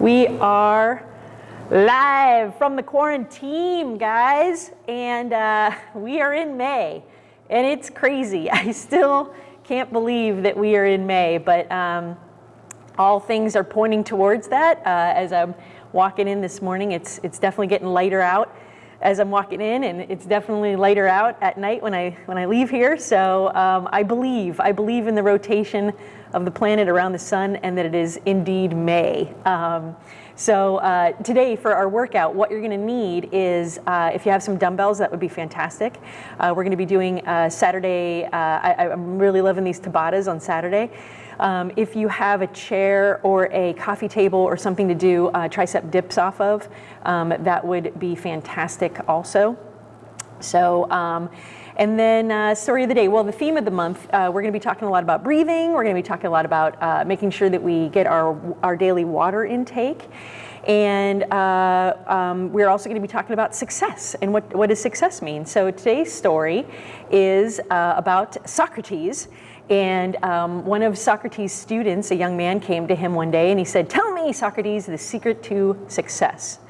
We are live from the quarantine, guys, and uh, we are in May, and it's crazy. I still can't believe that we are in May, but um, all things are pointing towards that. Uh, as I'm walking in this morning, it's it's definitely getting lighter out as I'm walking in, and it's definitely lighter out at night when I when I leave here. So um, I believe I believe in the rotation of the planet around the sun, and that it is indeed May. Um, so uh, today for our workout, what you're gonna need is, uh, if you have some dumbbells, that would be fantastic. Uh, we're gonna be doing uh, Saturday, uh, I, am really loving these Tabatas on Saturday. Um, if you have a chair or a coffee table or something to do uh, tricep dips off of, um, that would be fantastic also. So, um, and then uh, story of the day. Well, the theme of the month, uh, we're going to be talking a lot about breathing. We're going to be talking a lot about uh, making sure that we get our, our daily water intake. And uh, um, we're also going to be talking about success and what, what does success mean. So today's story is uh, about Socrates. And um, one of Socrates' students, a young man, came to him one day and he said, Tell me, Socrates, the secret to success.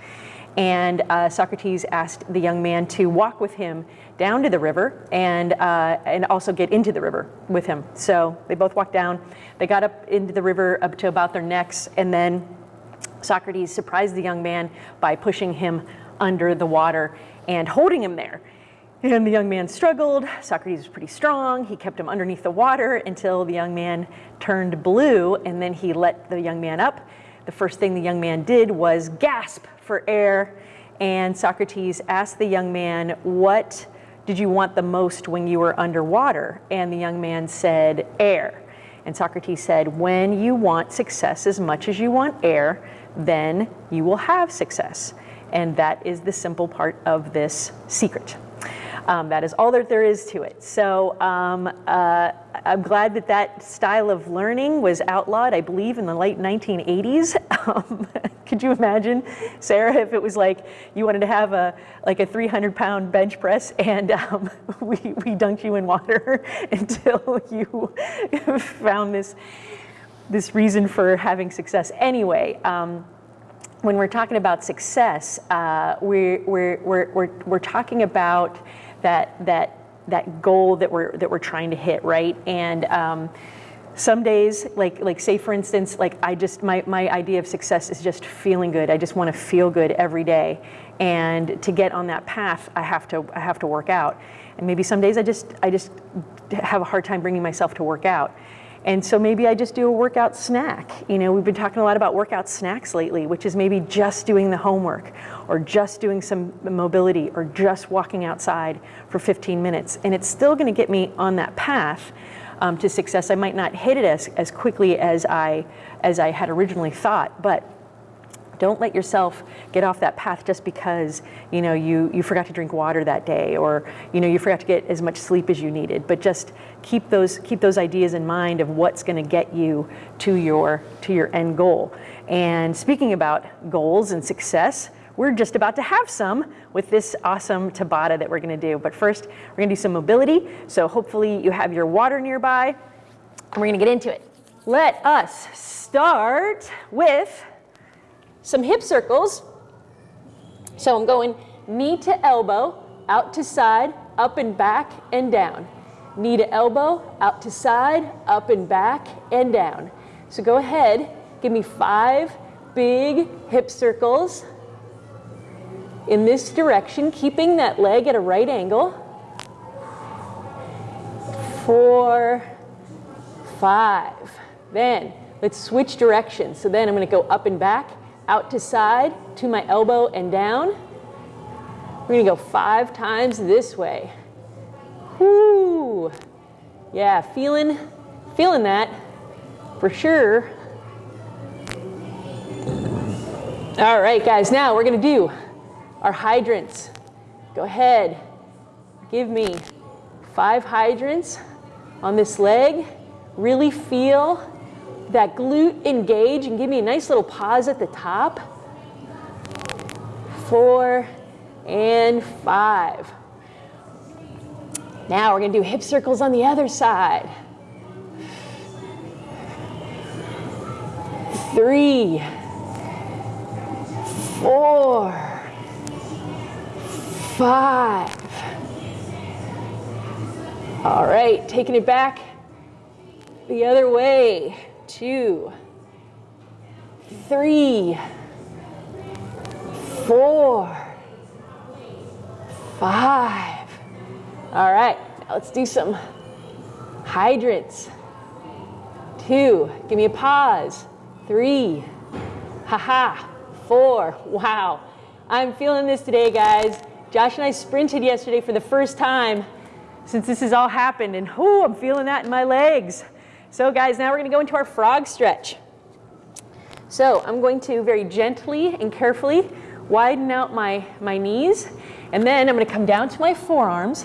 And uh, Socrates asked the young man to walk with him down to the river and, uh, and also get into the river with him. So they both walked down. They got up into the river up to about their necks, and then Socrates surprised the young man by pushing him under the water and holding him there. And the young man struggled. Socrates was pretty strong. He kept him underneath the water until the young man turned blue, and then he let the young man up. The first thing the young man did was gasp for air, and Socrates asked the young man, What did you want the most when you were underwater? And the young man said, air. And Socrates said, when you want success as much as you want air, then you will have success. And that is the simple part of this secret. Um, that is all that there is to it. So um, uh, I'm glad that that style of learning was outlawed, I believe, in the late 1980s. Um, could you imagine, Sarah, if it was like you wanted to have a like a 300 pound bench press and um, we, we dunked you in water until you found this, this reason for having success. Anyway, um, when we're talking about success, uh, we're, we're, we're, we're, we're talking about that, that, that goal that we're, that we're trying to hit, right? And um, some days, like, like say for instance, like I just, my, my idea of success is just feeling good. I just want to feel good every day. And to get on that path, I have to, I have to work out. And maybe some days I just, I just have a hard time bringing myself to work out. And so maybe I just do a workout snack. You know, we've been talking a lot about workout snacks lately, which is maybe just doing the homework or just doing some mobility or just walking outside for 15 minutes. And it's still going to get me on that path um, to success. I might not hit it as, as quickly as I, as I had originally thought, but don't let yourself get off that path just because you know you, you forgot to drink water that day or you know you forgot to get as much sleep as you needed. But just keep those keep those ideas in mind of what's going to get you to your to your end goal. And speaking about goals and success, we're just about to have some with this awesome Tabata that we're gonna do. But first, we're gonna do some mobility. So hopefully you have your water nearby. And we're gonna get into it. Let us start with some hip circles. So I'm going knee to elbow, out to side, up and back and down. Knee to elbow, out to side, up and back and down. So go ahead, give me five big hip circles in this direction, keeping that leg at a right angle. Four, five. Then let's switch directions. So then I'm going to go up and back, out to side, to my elbow and down. We're going to go five times this way. Whoo! Yeah, feeling, feeling that for sure. All right, guys, now we're going to do our hydrants. Go ahead, give me five hydrants on this leg. Really feel that glute engage and give me a nice little pause at the top. Four and five. Now we're gonna do hip circles on the other side. Three four, five. All right, taking it back the other way. Two, three, four, five. All right, now let's do some hydrants. Two, give me a pause. Three, haha, four. Wow, I'm feeling this today, guys. Josh and I sprinted yesterday for the first time since this has all happened, and oh, I'm feeling that in my legs. So, guys, now we're going to go into our frog stretch. So, I'm going to very gently and carefully widen out my, my knees, and then I'm going to come down to my forearms.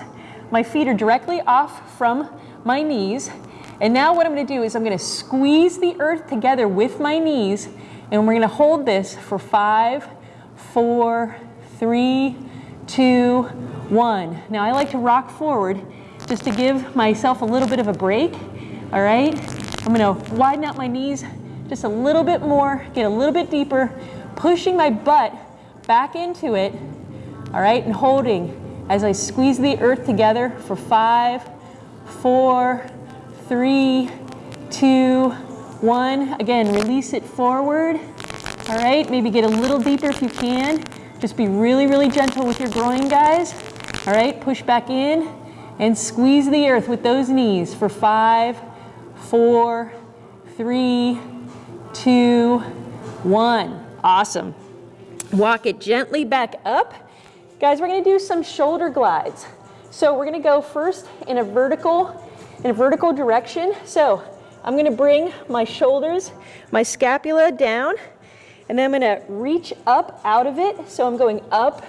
My feet are directly off from my knees. And now what I'm going to do is I'm going to squeeze the earth together with my knees, and we're going to hold this for five, four, three, two, one. Now I like to rock forward just to give myself a little bit of a break, all right? I'm gonna widen out my knees just a little bit more, get a little bit deeper, pushing my butt back into it, all right, and holding as I squeeze the earth together for five, four, three, two, one. Again, release it forward, all right? Maybe get a little deeper if you can. Just be really, really gentle with your groin, guys. All right, push back in and squeeze the earth with those knees for five, four, three, two, one. Awesome. Walk it gently back up. Guys, we're gonna do some shoulder glides. So we're gonna go first in a vertical, in a vertical direction. So I'm gonna bring my shoulders, my scapula down, and then I'm gonna reach up out of it. So I'm going up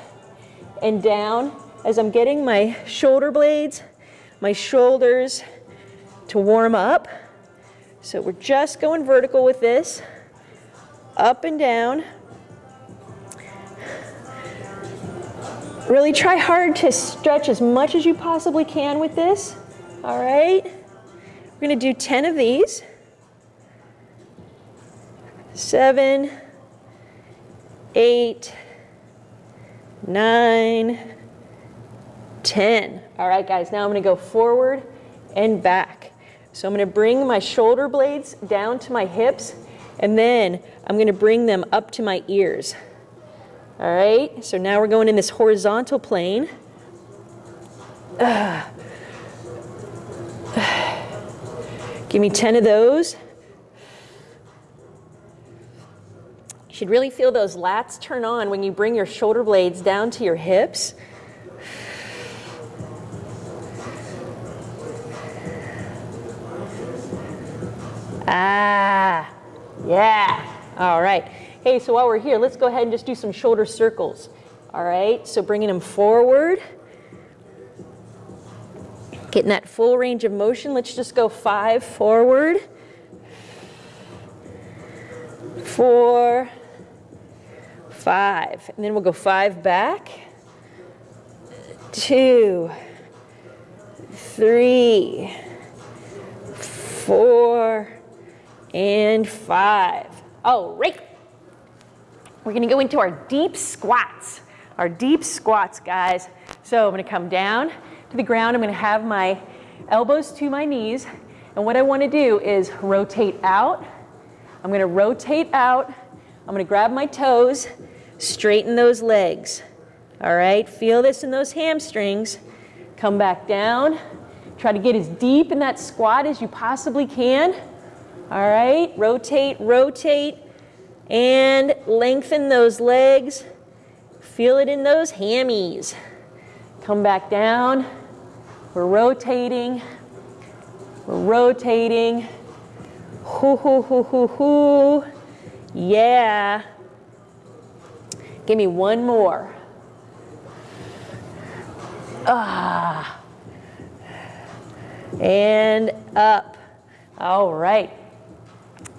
and down as I'm getting my shoulder blades, my shoulders to warm up. So we're just going vertical with this, up and down. Really try hard to stretch as much as you possibly can with this, all right? We're gonna do 10 of these. Seven, eight, nine, 10. All right, guys, now I'm gonna go forward and back. So I'm gonna bring my shoulder blades down to my hips, and then I'm gonna bring them up to my ears. All right, so now we're going in this horizontal plane. Uh. Give me 10 of those. Should really feel those lats turn on when you bring your shoulder blades down to your hips. Ah, yeah. All right. Hey, so while we're here, let's go ahead and just do some shoulder circles. All right, so bringing them forward. Getting that full range of motion. Let's just go five forward. Four, five. And then we'll go five back. Two, three, four, and five. All right. We're gonna go into our deep squats. Our deep squats, guys. So I'm gonna come down to the ground. I'm gonna have my elbows to my knees. And what I wanna do is rotate out. I'm gonna rotate out. I'm gonna grab my toes, straighten those legs. All right, feel this in those hamstrings. Come back down. Try to get as deep in that squat as you possibly can. All right, rotate, rotate, and lengthen those legs. Feel it in those hammies. Come back down. We're rotating. We're rotating. Hoo, hoo, hoo, hoo, hoo. Yeah. Give me one more. Ah. And up. All right.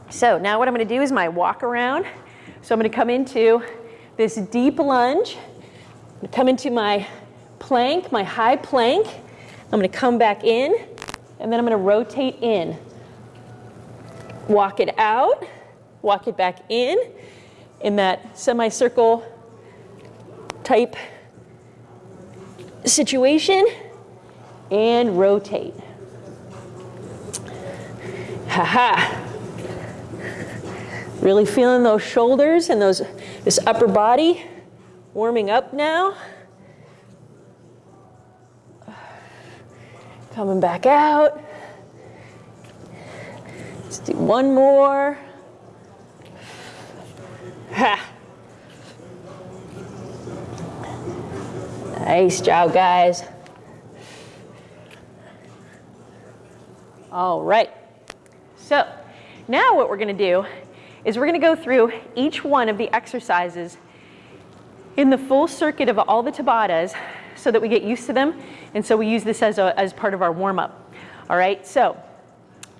So now what I'm gonna do is my walk around. So I'm gonna come into this deep lunge. come into my plank, my high plank. I'm gonna come back in, and then I'm gonna rotate in. Walk it out, walk it back in, in that semicircle type situation and rotate. Ha-ha. Really feeling those shoulders and those this upper body warming up now. Coming back out. Let's do one more. Ha. Nice job, guys. All right. So now what we're going to do is we're going to go through each one of the exercises in the full circuit of all the Tabatas so that we get used to them. And so we use this as, a, as part of our warm-up. All right, so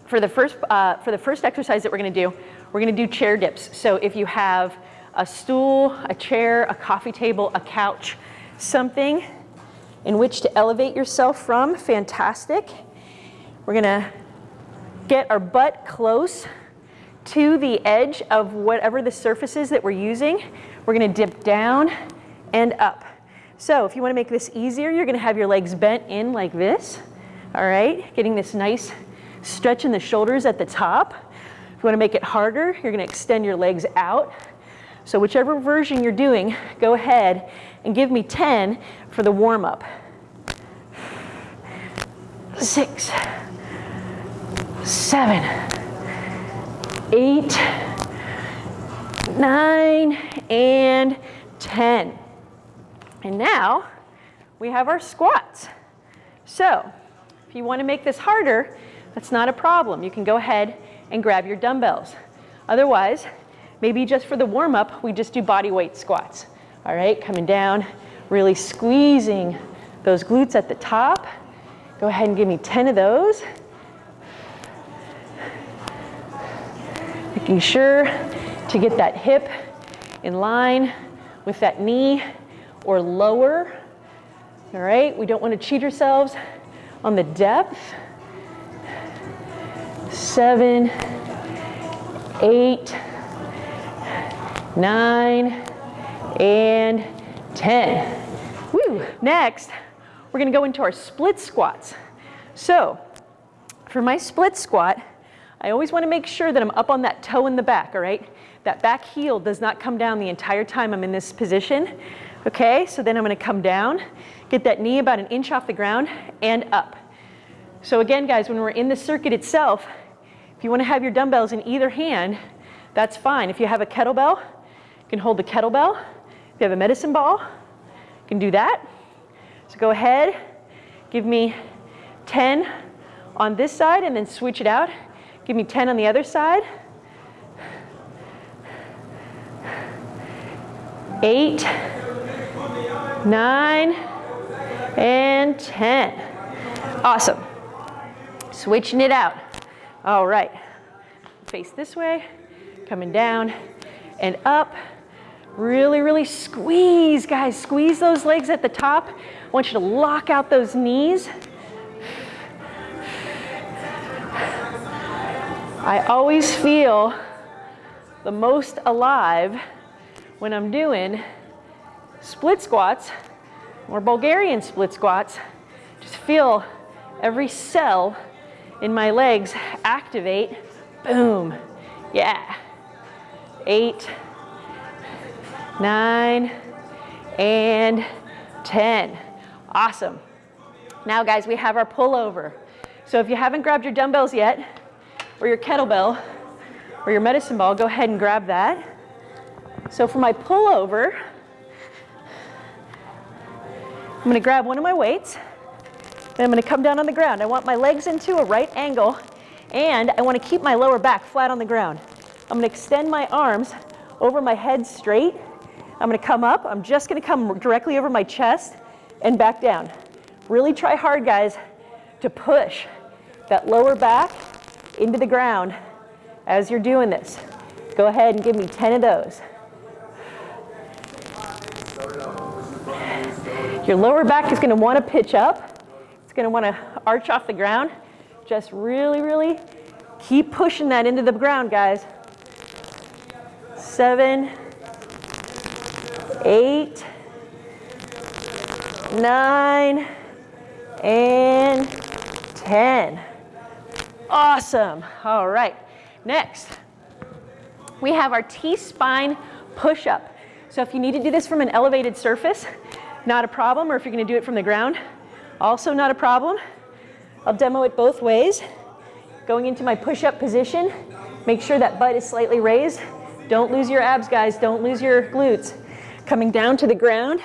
for the, first, uh, for the first exercise that we're going to do, we're going to do chair dips. So if you have a stool, a chair, a coffee table, a couch, something in which to elevate yourself from, fantastic. We're going to get our butt close to the edge of whatever the surface is that we're using. We're gonna dip down and up. So if you wanna make this easier, you're gonna have your legs bent in like this, all right? Getting this nice stretch in the shoulders at the top. If you wanna make it harder, you're gonna extend your legs out. So whichever version you're doing, go ahead and give me 10 for the warm up. Six, seven, eight, nine, and 10. And now we have our squats. So if you want to make this harder, that's not a problem. You can go ahead and grab your dumbbells. Otherwise, maybe just for the warm up, we just do body weight squats. All right, coming down, really squeezing those glutes at the top. Go ahead and give me 10 of those. Making sure to get that hip in line with that knee or lower. All right, we don't want to cheat ourselves on the depth. Seven, eight, nine, and 10. Woo. Next, we're gonna go into our split squats. So, for my split squat, I always wanna make sure that I'm up on that toe in the back, all right? That back heel does not come down the entire time I'm in this position. Okay, so then I'm gonna come down, get that knee about an inch off the ground and up. So again, guys, when we're in the circuit itself, if you wanna have your dumbbells in either hand, that's fine. If you have a kettlebell, you can hold the kettlebell. If you have a medicine ball, you can do that. So go ahead, give me 10 on this side and then switch it out. Give me 10 on the other side. Eight, nine, and 10. Awesome. Switching it out. All right. Face this way, coming down and up. Really, really squeeze, guys. Squeeze those legs at the top. I want you to lock out those knees. I always feel the most alive when I'm doing split squats or Bulgarian split squats. Just feel every cell in my legs activate. Boom. Yeah. Eight, nine, and 10. Awesome. Now guys, we have our pullover. So if you haven't grabbed your dumbbells yet, or your kettlebell, or your medicine ball, go ahead and grab that. So for my pullover, I'm gonna grab one of my weights, and I'm gonna come down on the ground. I want my legs into a right angle, and I wanna keep my lower back flat on the ground. I'm gonna extend my arms over my head straight, I'm gonna come up. I'm just gonna come directly over my chest and back down. Really try hard, guys, to push that lower back into the ground as you're doing this. Go ahead and give me 10 of those. Your lower back is gonna wanna pitch up. It's gonna wanna arch off the ground. Just really, really keep pushing that into the ground, guys. Seven, eight, nine, and 10. Awesome. All right. Next, we have our T-spine push-up. So if you need to do this from an elevated surface, not a problem, or if you're gonna do it from the ground, also not a problem. I'll demo it both ways. Going into my push-up position, make sure that butt is slightly raised. Don't lose your abs, guys. Don't lose your glutes. Coming down to the ground,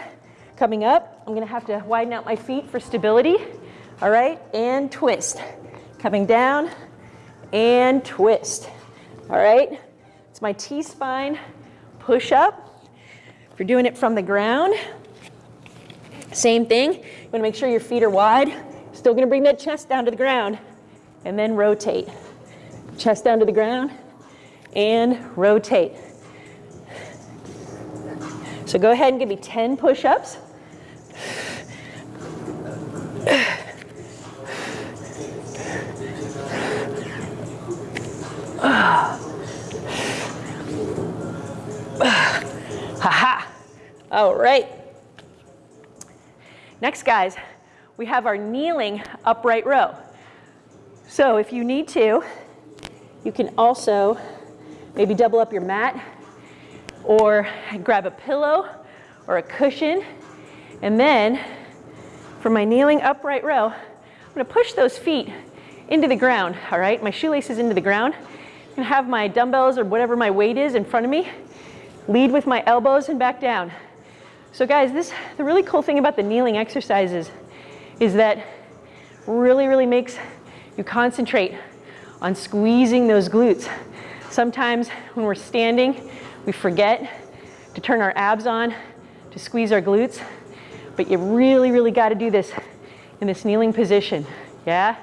coming up, I'm gonna have to widen out my feet for stability. All right, and twist. Coming down and twist. All right, it's my T-spine push-up. If you're doing it from the ground, same thing. You wanna make sure your feet are wide. Still gonna bring that chest down to the ground and then rotate. Chest down to the ground and rotate. So go ahead and give me 10 push-ups. Ha-ha. All right. Next, guys, we have our kneeling upright row. So if you need to, you can also maybe double up your mat or grab a pillow or a cushion. And then for my kneeling upright row, I'm gonna push those feet into the ground, all right? My shoelaces into the ground. I'm gonna have my dumbbells or whatever my weight is in front of me. Lead with my elbows and back down. So guys, this the really cool thing about the kneeling exercises is that really, really makes you concentrate on squeezing those glutes. Sometimes when we're standing, we forget to turn our abs on, to squeeze our glutes, but you really, really gotta do this in this kneeling position, yeah?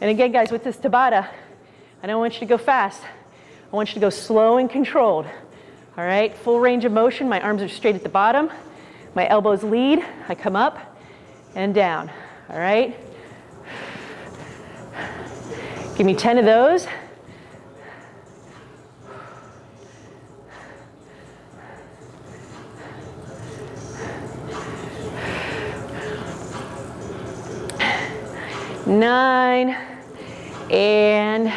And again, guys, with this Tabata, I don't want you to go fast. I want you to go slow and controlled. All right, full range of motion. My arms are straight at the bottom. My elbows lead. I come up and down. All right. Give me 10 of those. Nine and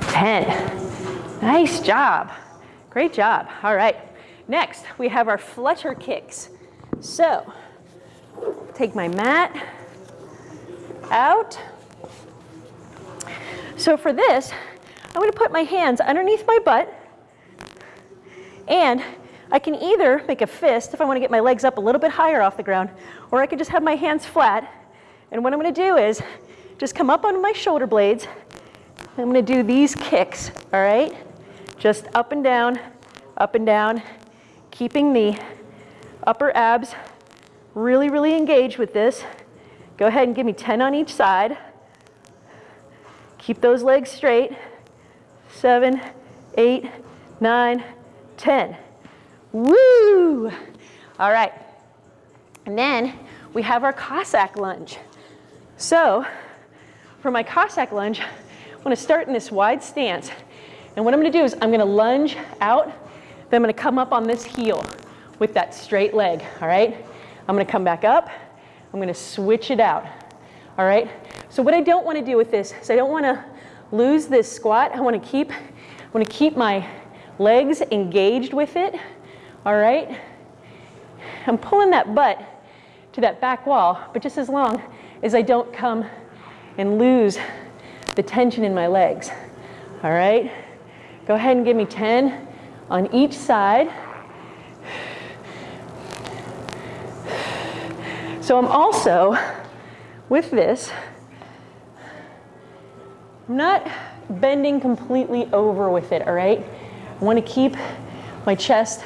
10. Nice job. Great job. All right. Next, we have our flutter kicks. So, take my mat out. So for this, I'm gonna put my hands underneath my butt and I can either make a fist if I wanna get my legs up a little bit higher off the ground, or I can just have my hands flat. And what I'm gonna do is just come up on my shoulder blades. I'm gonna do these kicks, all right? Just up and down, up and down, keeping the upper abs really, really engaged with this. Go ahead and give me 10 on each side. Keep those legs straight. Seven, eight, nine, 10. Woo! All right. And then we have our Cossack lunge. So for my Cossack lunge, I'm gonna start in this wide stance. And what I'm gonna do is I'm gonna lunge out, then I'm gonna come up on this heel with that straight leg, all right? I'm gonna come back up, I'm gonna switch it out, all right? So what I don't wanna do with this is I don't wanna lose this squat. I wanna keep, I wanna keep my legs engaged with it, all right? I'm pulling that butt to that back wall, but just as long as I don't come and lose the tension in my legs, all right? Go ahead and give me 10 on each side. So I'm also, with this, I'm not bending completely over with it, all right? I wanna keep my chest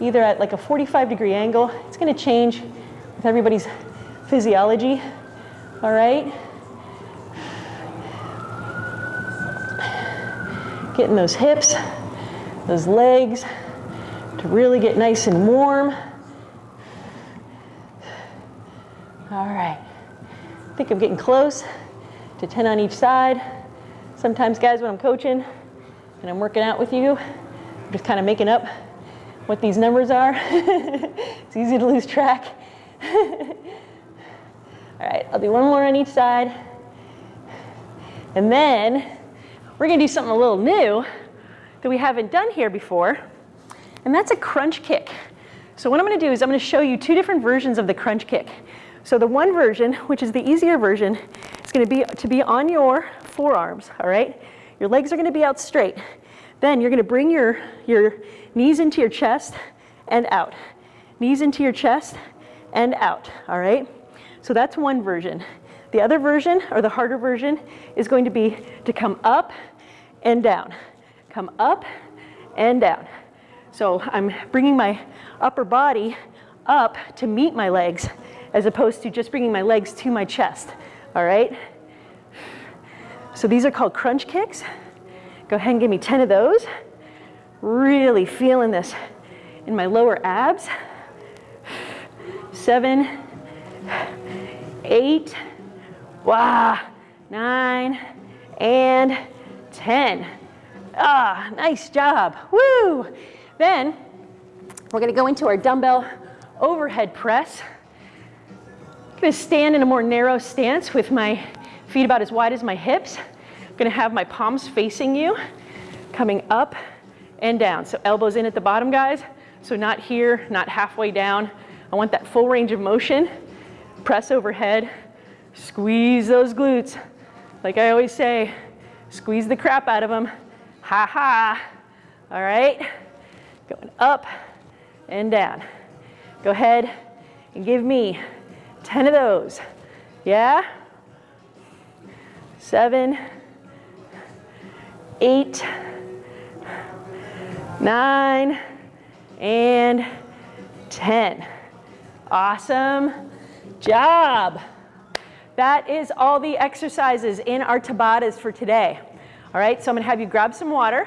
either at like a 45 degree angle. It's gonna change with everybody's physiology, all right? Getting those hips, those legs to really get nice and warm. All right, I think I'm getting close to 10 on each side. Sometimes guys, when I'm coaching and I'm working out with you, I'm just kind of making up what these numbers are. it's easy to lose track. All right, I'll do one more on each side. And then we're gonna do something a little new that we haven't done here before, and that's a crunch kick. So what I'm gonna do is I'm gonna show you two different versions of the crunch kick. So the one version, which is the easier version, is gonna be to be on your forearms, all right? Your legs are gonna be out straight. Then you're gonna bring your, your knees into your chest and out. Knees into your chest and out, all right? So that's one version. The other version, or the harder version, is going to be to come up and down. Come up and down. So I'm bringing my upper body up to meet my legs as opposed to just bringing my legs to my chest, all right? So these are called crunch kicks. Go ahead and give me 10 of those. Really feeling this in my lower abs. Seven, eight, wow, nine, and 10. Ah, nice job, woo. Then we're gonna go into our dumbbell overhead press. I'm gonna stand in a more narrow stance with my feet about as wide as my hips. I'm gonna have my palms facing you, coming up and down. So elbows in at the bottom, guys. So not here, not halfway down. I want that full range of motion. Press overhead, squeeze those glutes. Like I always say, squeeze the crap out of them. Ha ha. All right, going up and down. Go ahead and give me 10 of those. Yeah? Seven, eight, nine, and 10. Awesome job. That is all the exercises in our Tabatas for today. All right, so I'm gonna have you grab some water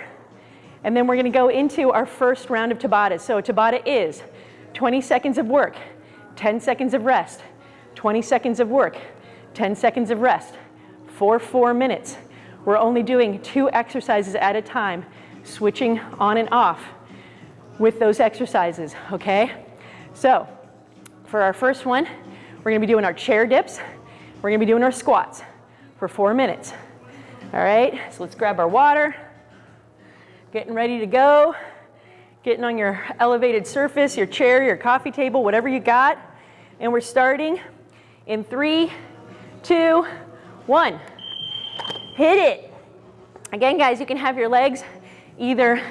and then we're gonna go into our first round of Tabata. So Tabata is 20 seconds of work, 10 seconds of rest, 20 seconds of work, 10 seconds of rest, for four minutes. We're only doing two exercises at a time, switching on and off with those exercises, okay? So for our first one, we're gonna be doing our chair dips. We're gonna be doing our squats for four minutes. All right, so let's grab our water. Getting ready to go. Getting on your elevated surface, your chair, your coffee table, whatever you got. And we're starting in three, two, one. Hit it. Again, guys, you can have your legs either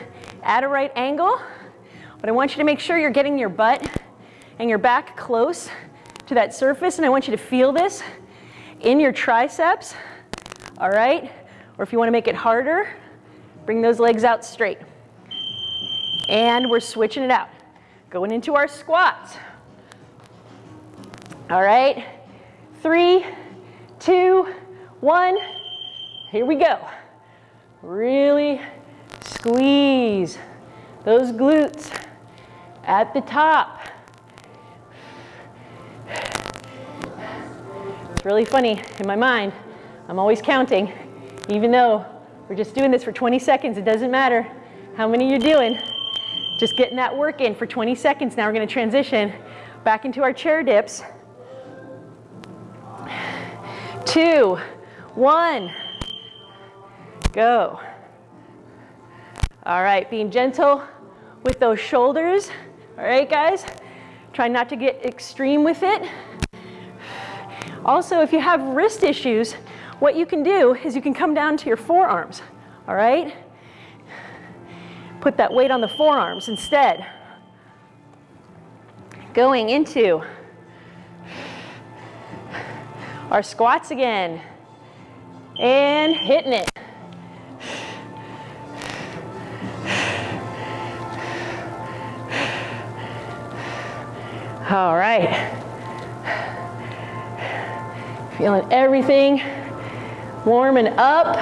at a right angle, but I want you to make sure you're getting your butt and your back close to that surface, and I want you to feel this in your triceps, all right? Or if you wanna make it harder, bring those legs out straight. And we're switching it out. Going into our squats. All right, three, two, one. Here we go. Really squeeze those glutes at the top. It's really funny in my mind. I'm always counting, even though we're just doing this for 20 seconds. It doesn't matter how many you're doing. Just getting that work in for 20 seconds. Now we're gonna transition back into our chair dips. Two, one, go. All right, being gentle with those shoulders. All right, guys? Try not to get extreme with it. Also, if you have wrist issues, what you can do is you can come down to your forearms, all right? Put that weight on the forearms instead. Going into our squats again. And hitting it. All right. Feeling everything warming up.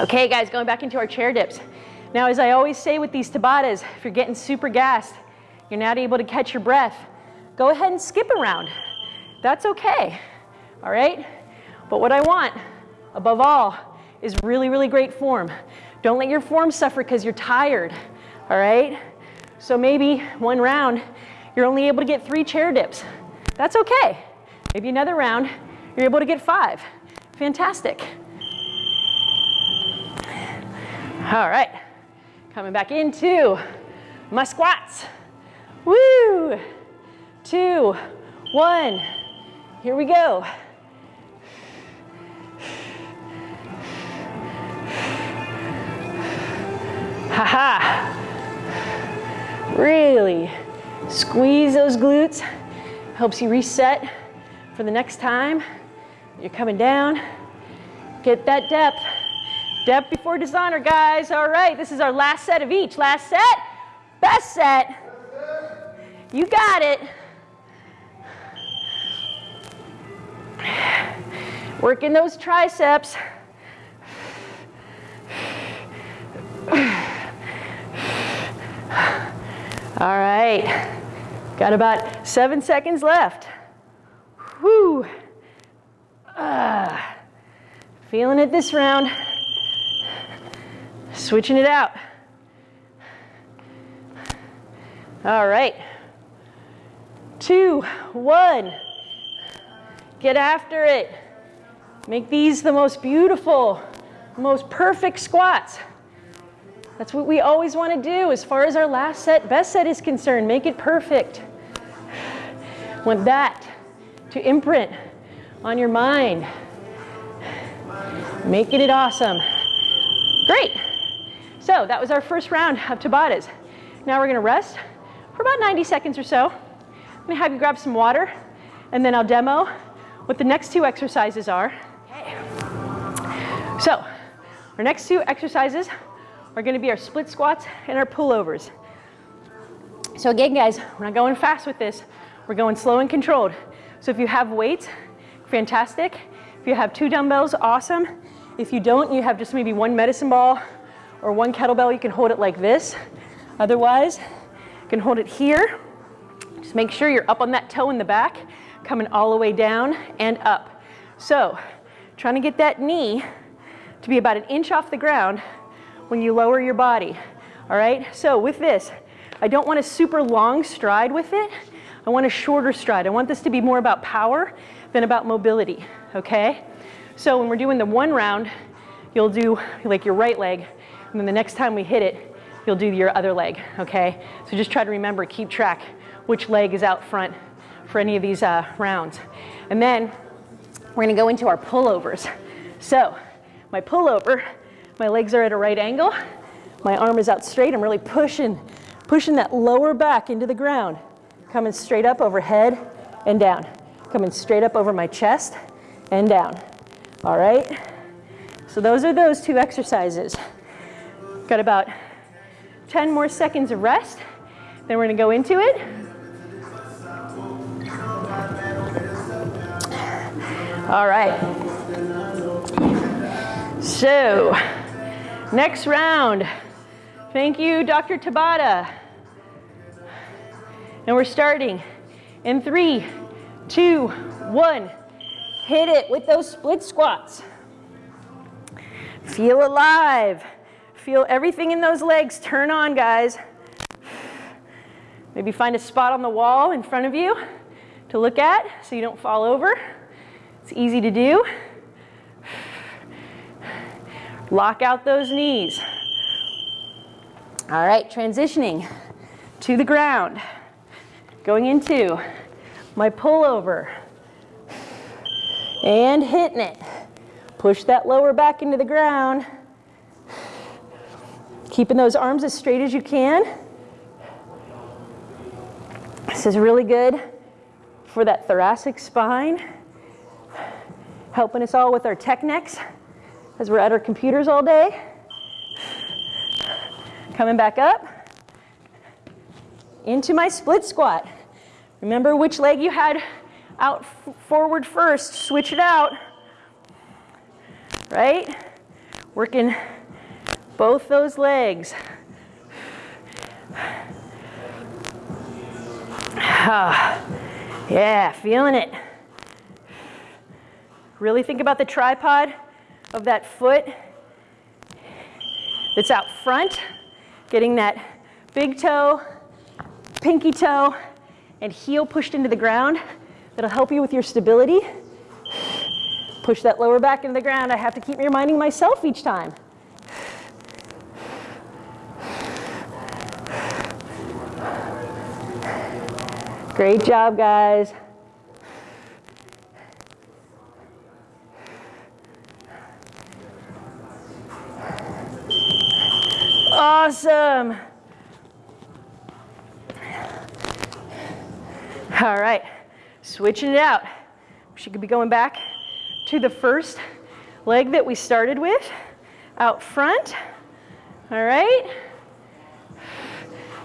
Okay, guys, going back into our chair dips. Now, as I always say with these Tabatas, if you're getting super gassed, you're not able to catch your breath, go ahead and skip around. That's okay, all right? But what I want, above all, is really, really great form. Don't let your form suffer because you're tired, all right? So maybe one round, you're only able to get three chair dips. That's okay. Maybe another round, you're able to get five. Fantastic. All right, coming back into my squats. Woo! Two, one, here we go. Ha ha. Really squeeze those glutes. Helps you reset for the next time. You're coming down. Get that depth. Depth before dishonor, guys. All right, this is our last set of each. Last set, best set. You got it. Working those triceps. All right, got about seven seconds left. Whew. Uh, feeling it this round. Switching it out. All right. Two, one. Get after it. Make these the most beautiful, most perfect squats. That's what we always want to do as far as our last set, best set is concerned. Make it perfect. Want that to imprint on your mind. Making it awesome. Great. So that was our first round of Tabatas. Now we're going to rest for about 90 seconds or so. I'm going to have you grab some water, and then I'll demo what the next two exercises are. Okay. So our next two exercises are gonna be our split squats and our pullovers. So again, guys, we're not going fast with this. We're going slow and controlled. So if you have weights, fantastic. If you have two dumbbells, awesome. If you don't, you have just maybe one medicine ball or one kettlebell, you can hold it like this. Otherwise, you can hold it here. Just make sure you're up on that toe in the back, coming all the way down and up. So, trying to get that knee to be about an inch off the ground when you lower your body. All right, so with this, I don't want a super long stride with it. I want a shorter stride. I want this to be more about power than about mobility, okay? So when we're doing the one round, you'll do like your right leg, and then the next time we hit it, you'll do your other leg, okay? So just try to remember, keep track which leg is out front for any of these uh, rounds. And then we're gonna go into our pullovers. So my pullover my legs are at a right angle. My arm is out straight. I'm really pushing, pushing that lower back into the ground. Coming straight up overhead and down. Coming straight up over my chest and down. All right? So those are those two exercises. Got about 10 more seconds of rest. Then we're gonna go into it. All right. So, Next round. Thank you, Dr. Tabata. And we're starting in three, two, one. Hit it with those split squats. Feel alive. Feel everything in those legs turn on, guys. Maybe find a spot on the wall in front of you to look at so you don't fall over. It's easy to do. Lock out those knees. All right, transitioning to the ground. Going into my pullover. And hitting it. Push that lower back into the ground. Keeping those arms as straight as you can. This is really good for that thoracic spine. Helping us all with our tech necks as we're at our computers all day. Coming back up into my split squat. Remember which leg you had out forward first, switch it out, right? Working both those legs. Ah, yeah, feeling it. Really think about the tripod of that foot that's out front, getting that big toe, pinky toe, and heel pushed into the ground. That'll help you with your stability. Push that lower back into the ground. I have to keep reminding myself each time. Great job, guys. Awesome. All right, switching it out. She could be going back to the first leg that we started with, out front. All right.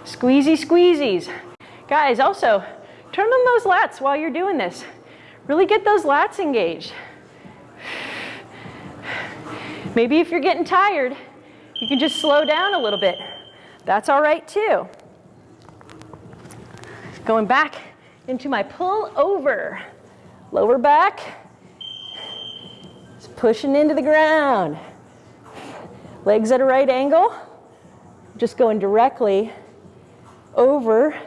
Squeezy, squeezies. Guys, also, turn on those lats while you're doing this. Really get those lats engaged. Maybe if you're getting tired, you can just slow down a little bit. That's all right too. Going back into my pull over. Lower back. Just pushing into the ground. Legs at a right angle. Just going directly over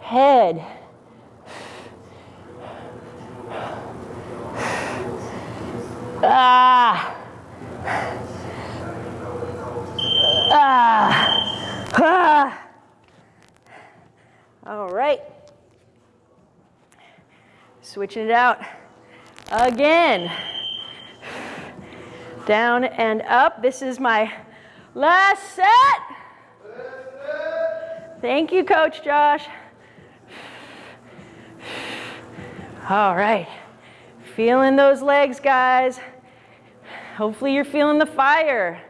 head. Ah. Ah. Ah. All right. Switching it out again. Down and up. This is my last set. Thank you, Coach Josh. All right. Feeling those legs, guys. Hopefully you're feeling the fire.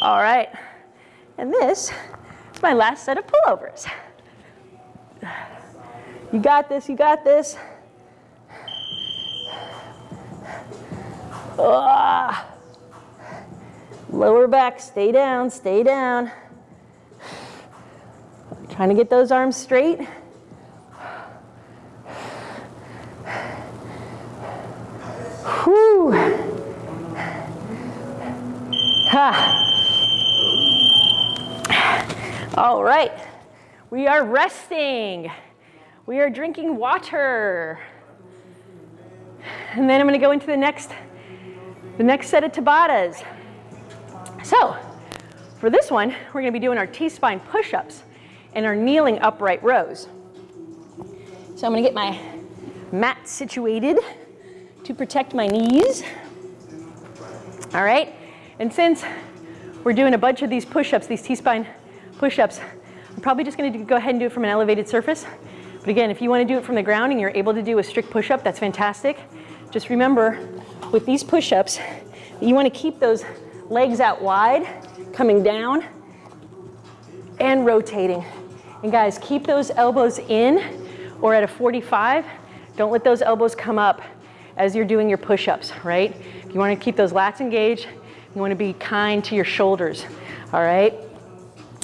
All right. And this is my last set of pullovers. You got this, you got this. Ah. Lower back, stay down, stay down. Trying to get those arms straight. Whew. Ha. All right, we are resting. We are drinking water. And then I'm gonna go into the next, the next set of Tabatas. So, for this one, we're gonna be doing our T-spine push-ups and our kneeling upright rows. So I'm gonna get my mat situated to protect my knees. All right, and since we're doing a bunch of these push-ups, these T-spine push-ups. I'm probably just gonna go ahead and do it from an elevated surface. But again, if you wanna do it from the ground and you're able to do a strict push-up, that's fantastic. Just remember, with these push-ups, you wanna keep those legs out wide, coming down, and rotating. And guys, keep those elbows in or at a 45. Don't let those elbows come up as you're doing your push-ups, right? If you wanna keep those lats engaged. You wanna be kind to your shoulders, all right?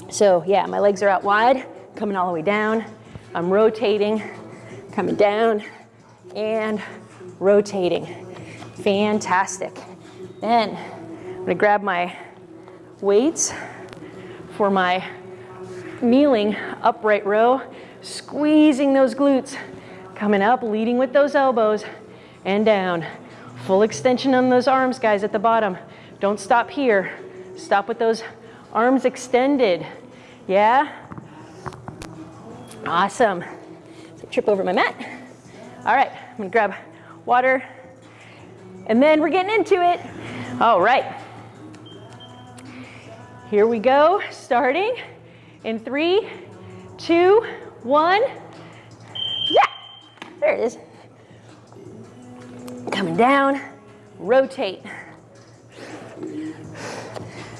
So yeah, my legs are out wide, coming all the way down. I'm rotating, coming down, and rotating. Fantastic. Then I'm gonna grab my weights for my kneeling upright row, squeezing those glutes, coming up, leading with those elbows, and down. Full extension on those arms, guys, at the bottom. Don't stop here. Stop with those arms extended. Yeah? Awesome. So trip over my mat. All right, I'm gonna grab water. And then we're getting into it. All right. Here we go, starting in three, two, one. Yeah, there it is. Coming down, rotate.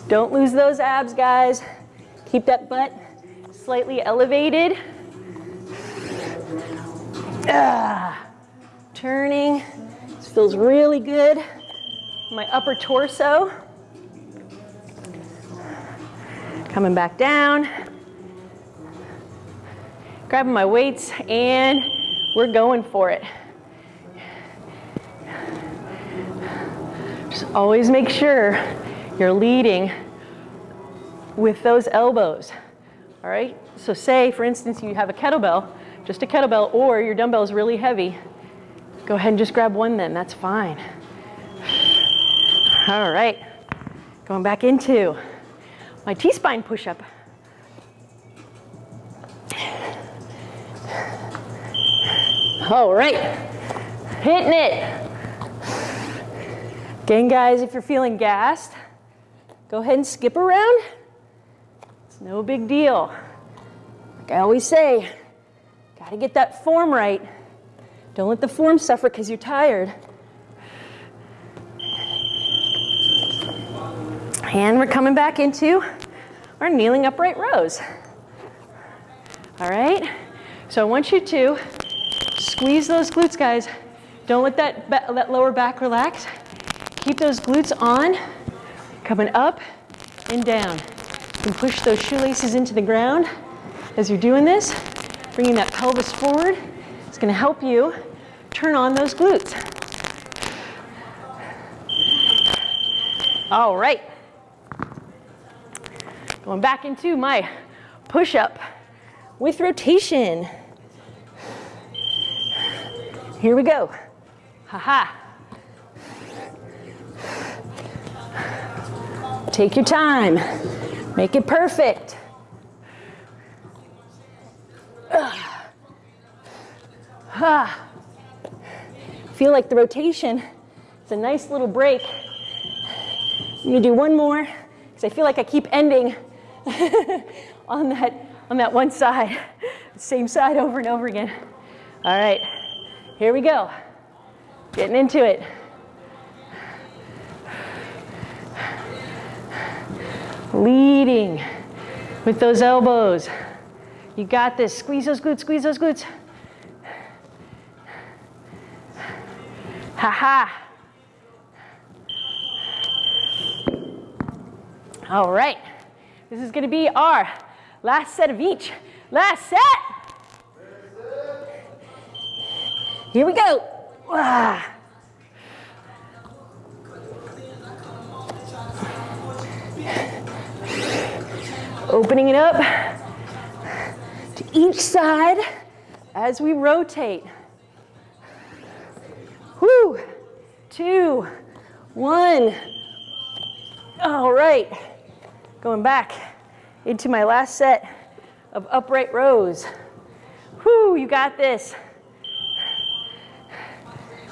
Don't lose those abs, guys. Keep that butt slightly elevated. Ah, turning. This feels really good. My upper torso. Coming back down. Grabbing my weights and we're going for it. Just always make sure You're leading with those elbows. All right? So say, for instance, you have a kettlebell, just a kettlebell, or your dumbbell is really heavy. Go ahead and just grab one then, that's fine. All right, going back into my T-spine push-up. All right, hitting it. Again, guys, if you're feeling gassed, go ahead and skip around. It's no big deal. Like I always say, gotta get that form right. Don't let the form suffer because you're tired. And we're coming back into our kneeling upright rows. All right? So I want you to squeeze those glutes, guys. Don't let that, that lower back relax. Keep those glutes on, coming up and down. You can push those shoelaces into the ground as you're doing this, bringing that pelvis forward. It's gonna help you turn on those glutes. All right. Going back into my push-up with rotation. Here we go. Ha-ha. Take your time. Make it perfect. Ah. Feel like the rotation is a nice little break. I'm gonna do one more because I feel like I keep ending on that on that one side, same side over and over again. All right, here we go. Getting into it. Leading with those elbows. You got this. Squeeze those glutes, squeeze those glutes. Ha ha. All right. This is going to be our last set of each. Last set. Here we go. Ah. Opening it up to each side as we rotate. Whoo, two, one. All right, going back into my last set of upright rows. Whoo, you got this.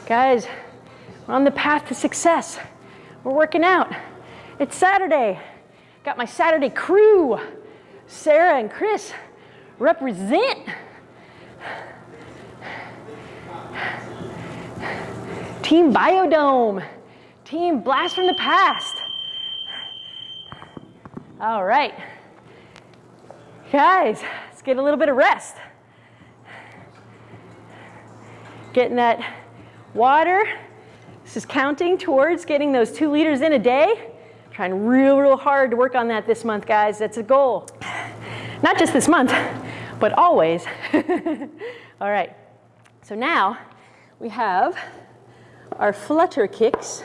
Guys, we're on the path to success. We're working out. It's Saturday. Got my Saturday crew. Sarah and Chris represent. Team Biodome. Team Blast from the Past. All right. Guys, let's get a little bit of rest. Getting that water. This is counting towards getting those two liters in a day. Trying real, real hard to work on that this month, guys. That's a goal. Not just this month, but always. All right. So now we have our flutter kicks.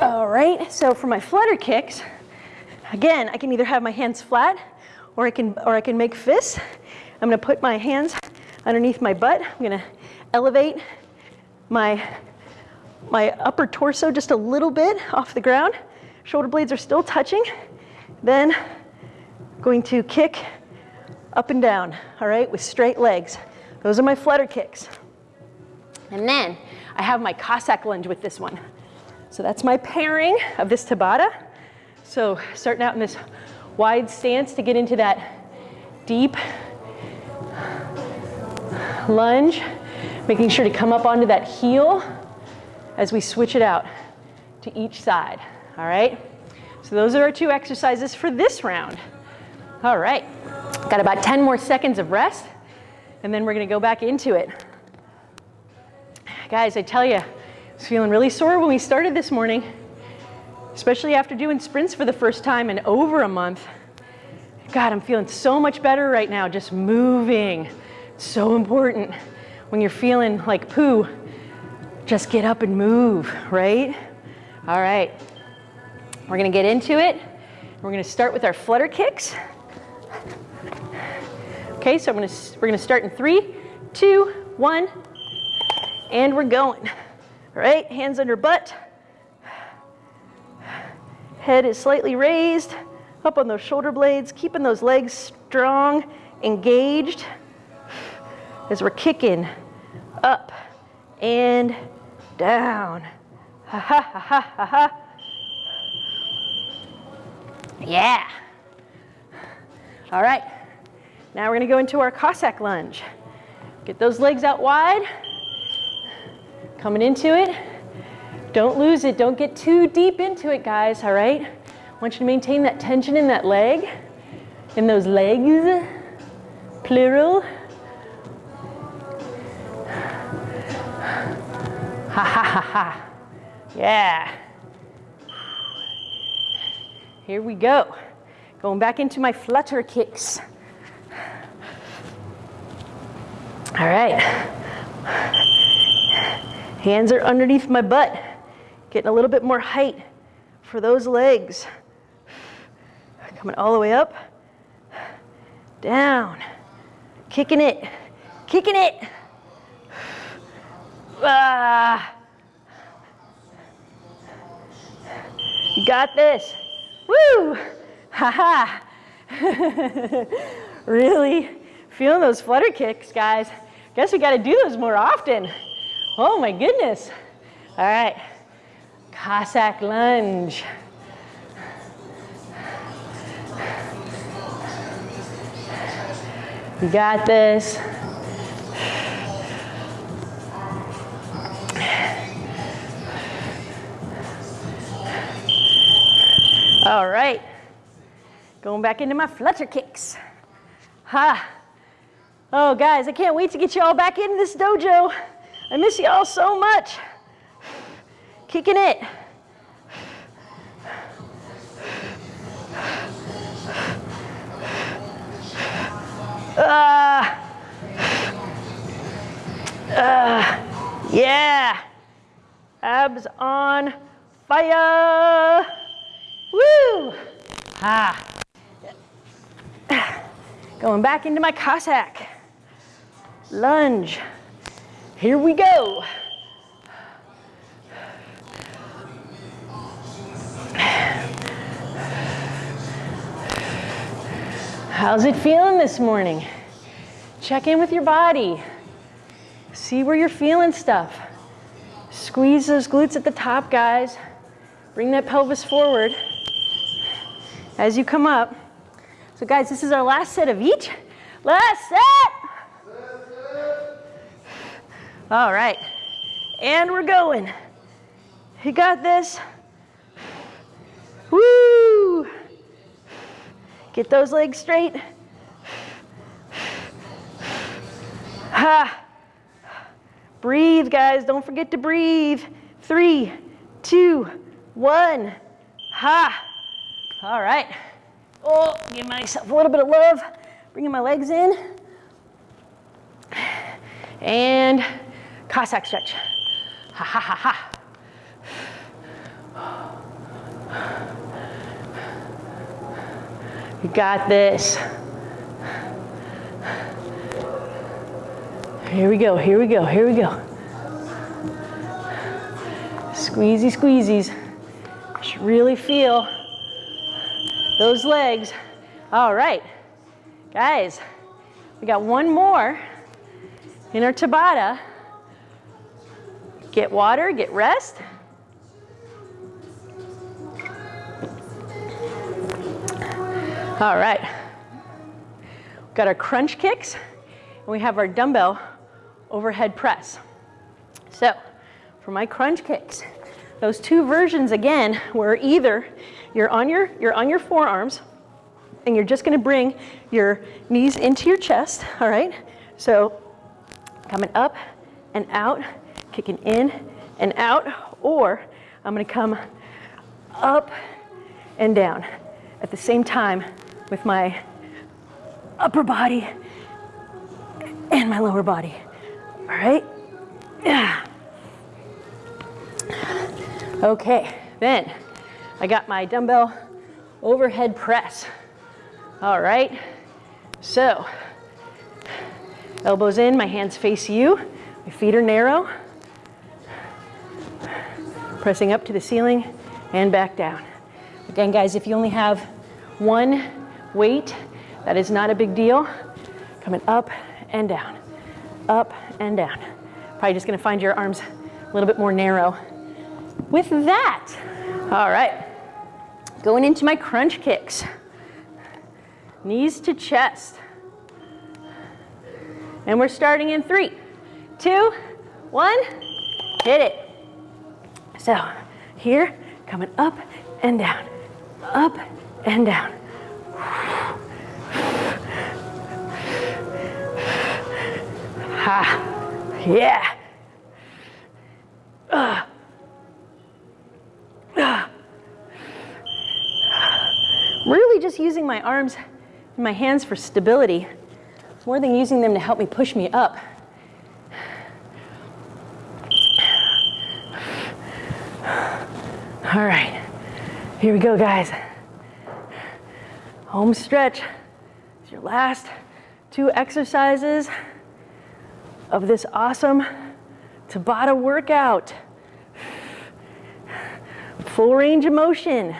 All right, so for my flutter kicks, again, I can either have my hands flat or I can, or I can make fists. I'm gonna put my hands underneath my butt. I'm gonna elevate my, my upper torso just a little bit off the ground. Shoulder blades are still touching. Then going to kick up and down, all right, with straight legs. Those are my flutter kicks. And then I have my Cossack lunge with this one. So that's my pairing of this Tabata. So starting out in this wide stance to get into that deep lunge, making sure to come up onto that heel as we switch it out to each side, all right? So those are our two exercises for this round. All right, got about 10 more seconds of rest, and then we're gonna go back into it. Guys, I tell you, I was feeling really sore when we started this morning, especially after doing sprints for the first time in over a month. God, I'm feeling so much better right now, just moving. so important. When you're feeling like poo, just get up and move, right? All right. We're gonna get into it. We're gonna start with our flutter kicks. Okay, so I'm gonna, we're gonna start in three, two, one, and we're going. All right, hands under butt. Head is slightly raised, up on those shoulder blades, keeping those legs strong, engaged as we're kicking up and down. Ha ha ha ha ha. Yeah. All right. Now we're going to go into our Cossack lunge. Get those legs out wide. Coming into it. Don't lose it. Don't get too deep into it, guys, all right? I want you to maintain that tension in that leg, in those legs, plural. Ha ha ha ha. Yeah. Here we go. Going back into my flutter kicks. All right. Hands are underneath my butt. Getting a little bit more height for those legs. Coming all the way up, down, kicking it, kicking it. You got this. Woo! Ha ha. really feeling those flutter kicks, guys. Guess we got to do those more often. Oh my goodness. All right. Cossack lunge. You got this. All right. Going back into my flutter kicks. Ha. Oh, guys, I can't wait to get you all back into this dojo. I miss you all so much. Kicking it. Uh, uh, yeah. Abs on fire. Woo. Ah. Going back into my Cossack. Lunge. Here we go. How's it feeling this morning? Check in with your body. See where you're feeling stuff. Squeeze those glutes at the top, guys. Bring that pelvis forward as you come up. So guys, this is our last set of each. Last set. All right, and we're going. You got this. Woo! Get those legs straight. Ha! Breathe, guys. Don't forget to breathe. Three, two, one. Ha! All right. Oh, give myself a little bit of love. Bringing my legs in. And Cossack stretch. Ha ha ha ha. You got this. Here we go, here we go, here we go. Squeezy, squeezies. I should really feel those legs. All right, guys, we got one more in our Tabata. Get water, get rest. All right. We've got our crunch kicks, and we have our dumbbell overhead press. So for my crunch kicks, those two versions again were either you're on your, you're on your forearms and you're just gonna bring your knees into your chest, all right? So coming up and out, kicking in and out, or I'm gonna come up and down at the same time with my upper body and my lower body. All right? Yeah. Okay, Then I got my dumbbell overhead press. All right, so elbows in, my hands face you, my feet are narrow. Pressing up to the ceiling and back down. Again, guys, if you only have one weight, that is not a big deal. Coming up and down, up and down. Probably just gonna find your arms a little bit more narrow. With that, all right, going into my crunch kicks. Knees to chest. And we're starting in three, two, one, hit it. So here, coming up and down, up and down. Ha, yeah. Uh. Uh. Really just using my arms and my hands for stability more than using them to help me push me up. All right, here we go, guys. Home stretch. It's your last two exercises of this awesome Tabata workout. Full range of motion.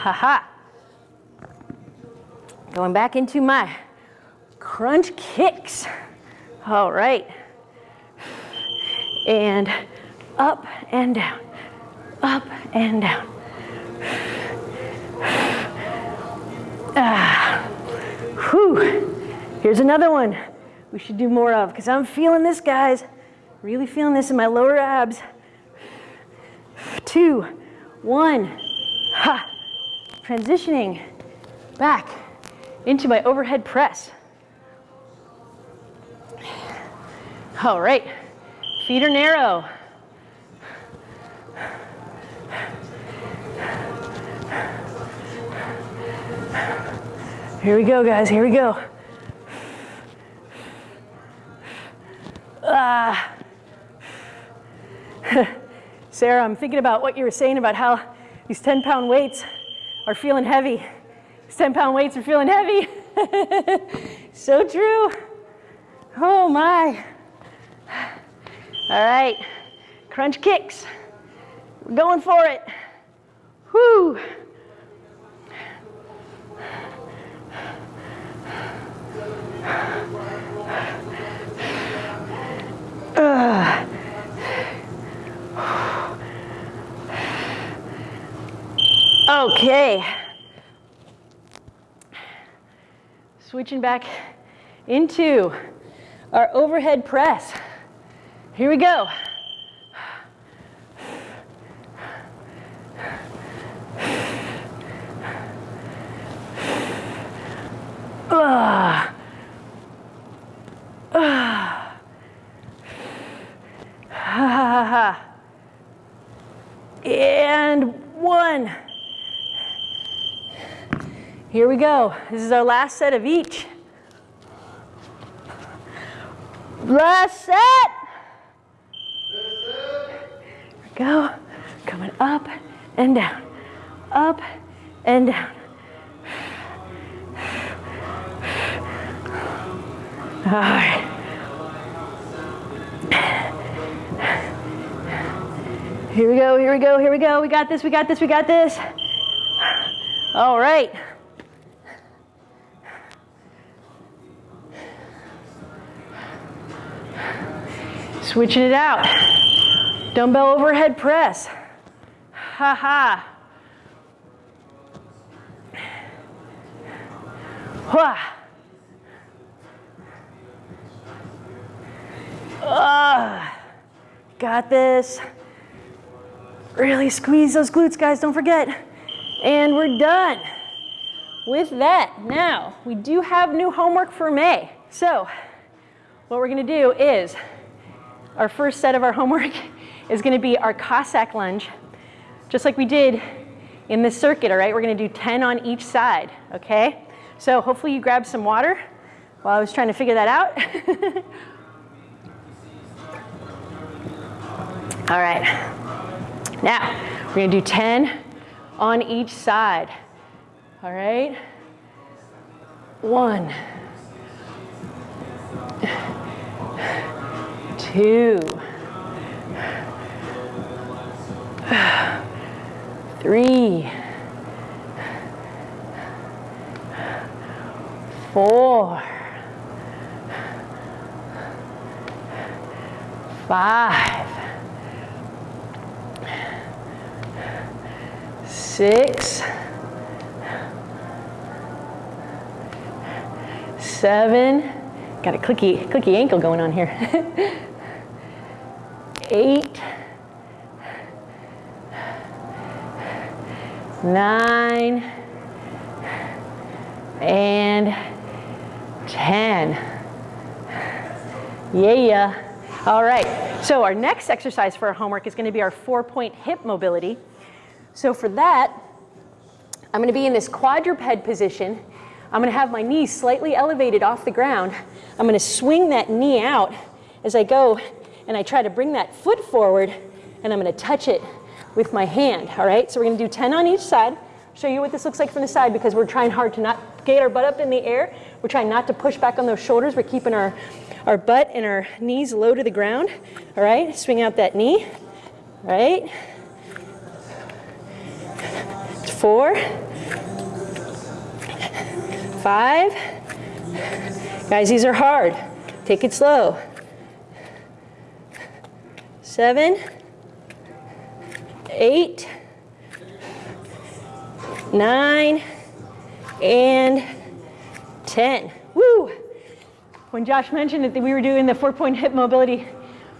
Haha. -ha. Going back into my crunch kicks. All right. And up and down, up and down. Ah, whew. Here's another one we should do more of because I'm feeling this, guys. Really feeling this in my lower abs. Two, one, ha. Transitioning back into my overhead press. All right, feet are narrow. Here we go, guys, here we go. Ah. Sarah, I'm thinking about what you were saying about how these 10 pound weights are feeling heavy. These 10 pound weights are feeling heavy. so true. Oh my. All right, crunch kicks. We're going for it. Whoo. Uh. Okay. Switching back into our overhead press. Here we go. Uh. Uh. Ha ha ha. And one. Here we This is our last set of each. Last set. We go. Coming up and down. Up and down. All right. Here we go, here we go, here we go. We got this, we got this, we got this. All right. Switching it out. Dumbbell overhead press. Ha ha. Wah. Uh, got this. Really squeeze those glutes, guys, don't forget. And we're done. With that, now, we do have new homework for May. So, what we're gonna do is, our first set of our homework is gonna be our Cossack lunge, just like we did in this circuit, all right? We're gonna do 10 on each side, okay? So hopefully you grabbed some water while I was trying to figure that out. All right. Now, we're gonna do 10 on each side. All right? One, two, three, four, five, six, seven, got a clicky, clicky ankle going on here. Eight, nine, and 10. Yeah. All right, so our next exercise for our homework is gonna be our four-point hip mobility. So for that, I'm gonna be in this quadruped position. I'm gonna have my knees slightly elevated off the ground. I'm gonna swing that knee out as I go and I try to bring that foot forward and I'm gonna touch it with my hand, all right? So we're gonna do 10 on each side. Show you what this looks like from the side because we're trying hard to not get our butt up in the air. We're trying not to push back on those shoulders. We're keeping our our butt and our knees low to the ground. All right, swing out that knee. All right. Four. Five. Guys, these are hard. Take it slow. Seven. Eight. Nine. And 10. Woo! When Josh mentioned that we were doing the four-point hip mobility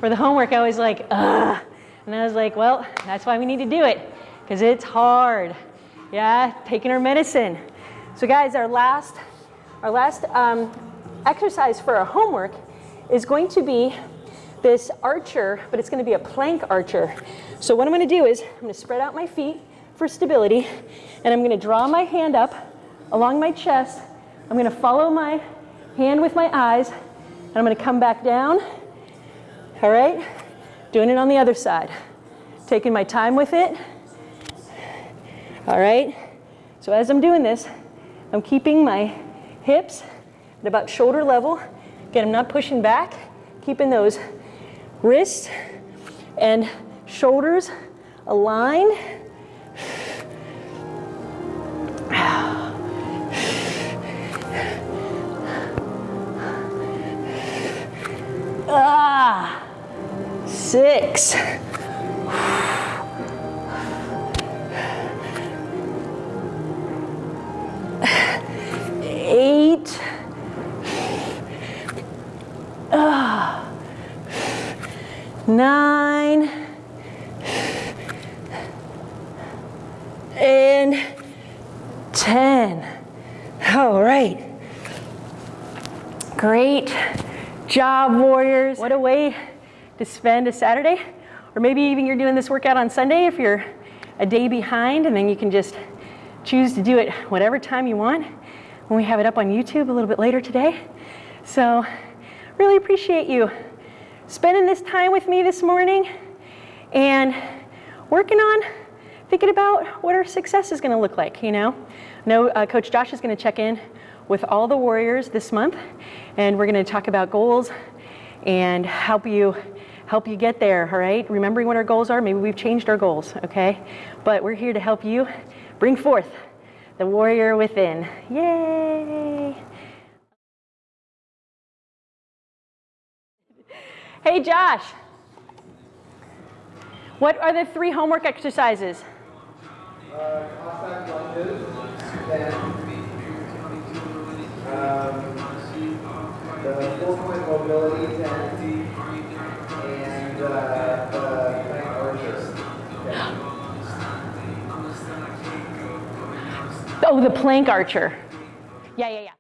for the homework, I was like, ugh. And I was like, well, that's why we need to do it, because it's hard. Yeah, taking our medicine. So guys, our last, our last um, exercise for our homework is going to be this archer, but it's gonna be a plank archer. So what I'm gonna do is, I'm gonna spread out my feet for stability, and I'm gonna draw my hand up along my chest. I'm gonna follow my hand with my eyes, and I'm gonna come back down. All right, doing it on the other side. Taking my time with it. All right, so as I'm doing this, I'm keeping my hips at about shoulder level. Again, I'm not pushing back, keeping those wrists and shoulders aligned. Ah, six. Nine. And 10. All right. Great job, warriors. What a way to spend a Saturday. Or maybe even you're doing this workout on Sunday if you're a day behind and then you can just choose to do it whatever time you want when we have it up on YouTube a little bit later today. So really appreciate you spending this time with me this morning and working on thinking about what our success is going to look like, you know. Know uh, Coach Josh is going to check in with all the warriors this month and we're going to talk about goals and help you help you get there, all right? Remembering what our goals are, maybe we've changed our goals, okay? But we're here to help you bring forth the warrior within. Yay! Hey Josh, what are the three homework exercises? Uh, lunges, then um, the four-point mobility ten, and uh, the plank archer. Oh, the plank archer. Yeah, yeah, yeah.